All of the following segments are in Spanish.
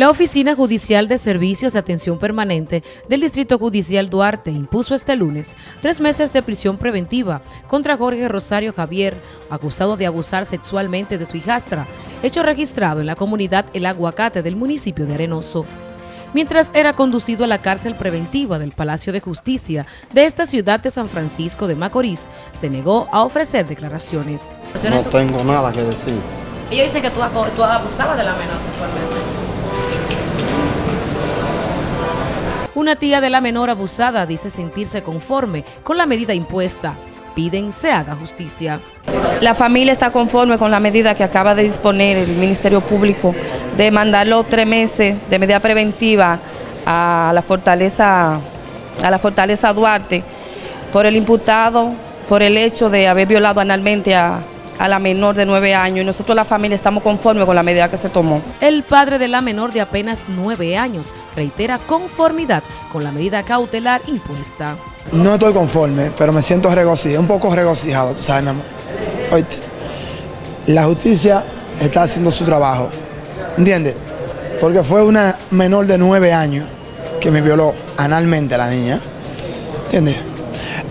La Oficina Judicial de Servicios de Atención Permanente del Distrito Judicial Duarte impuso este lunes tres meses de prisión preventiva contra Jorge Rosario Javier, acusado de abusar sexualmente de su hijastra, hecho registrado en la comunidad El Aguacate del municipio de Arenoso. Mientras era conducido a la cárcel preventiva del Palacio de Justicia de esta ciudad de San Francisco de Macorís, se negó a ofrecer declaraciones. No tengo nada que decir. Ella dice que tú, tú abusabas de la menor sexualmente. Una tía de la menor abusada dice sentirse conforme con la medida impuesta. Piden se haga justicia. La familia está conforme con la medida que acaba de disponer el Ministerio Público de mandarlo tres meses de medida preventiva a la fortaleza, a la fortaleza Duarte por el imputado, por el hecho de haber violado analmente a, a la menor de nueve años y nosotros la familia estamos conformes con la medida que se tomó. El padre de la menor de apenas nueve años reitera conformidad con la medida cautelar impuesta. No estoy conforme, pero me siento regocijado, un poco regocijado, tú sabes, mi amor. Oíste, la justicia está haciendo su trabajo, ¿entiendes? Porque fue una menor de nueve años que me violó analmente a la niña, ¿entiendes?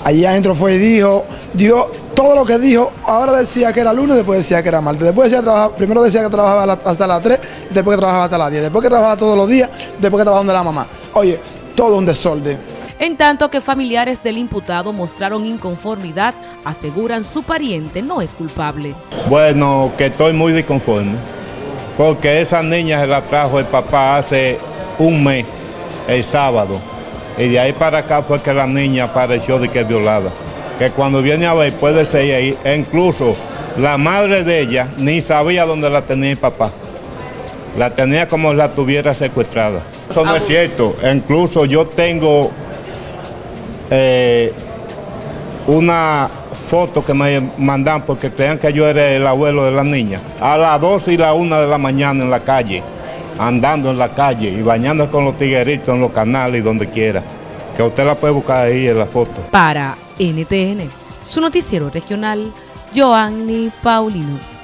Allí adentro fue y dijo, dio todo lo que dijo, ahora decía que era lunes, después decía que era martes, después decía trabajar, primero decía que trabajaba hasta las 3, después que trabajaba hasta las 10, después que trabajaba todos los días, después que trabajaba donde la mamá. Oye, todo un desorden. En tanto que familiares del imputado mostraron inconformidad, aseguran su pariente no es culpable. Bueno, que estoy muy disconforme, porque esa niña se la trajo el papá hace un mes, el sábado. Y de ahí para acá fue que la niña apareció de que es violada. Que cuando viene a ver puede ser ahí. E incluso la madre de ella ni sabía dónde la tenía el papá. La tenía como la tuviera secuestrada. Eso no es cierto. Incluso yo tengo eh, una foto que me mandan porque creían que yo era el abuelo de la niña. A las 12 y la 1 de la mañana en la calle andando en la calle y bañando con los tigueritos en los canales y donde quiera. Que usted la puede buscar ahí en la foto. Para NTN, su noticiero regional, Joanny Paulino.